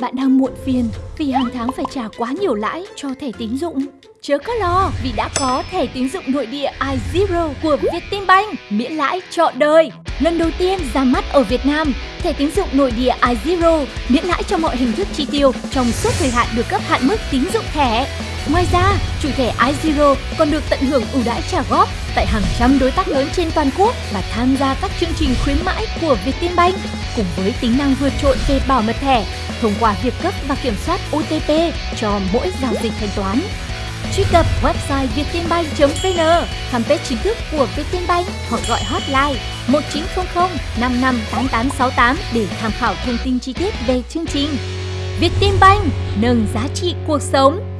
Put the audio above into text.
bạn đang muộn phiền vì hàng tháng phải trả quá nhiều lãi cho thẻ tín dụng. Chớ có lo vì đã có thẻ tín dụng nội địa iZero của Vietinbank miễn lãi trọn đời. Lần đầu tiên ra mắt ở Việt Nam, thẻ tín dụng nội địa iZero miễn lãi cho mọi hình thức chi tiêu trong suốt thời hạn được cấp hạn mức tín dụng thẻ. Ngoài ra, chủ thẻ iZero còn được tận hưởng ưu đãi trả góp tại hàng trăm đối tác lớn trên toàn quốc và tham gia các chương trình khuyến mãi của Vietinbank cùng với tính năng vượt trội về bảo mật thẻ thông qua việc cấp và kiểm soát OTP cho mỗi giao dịch thanh toán. Truy cập website vietinbank.vn, fanpage chính thức của Vietinbank hoặc gọi hotline 1900 55 8868 để tham khảo thông tin chi tiết về chương trình. Vietinbank nâng giá trị cuộc sống.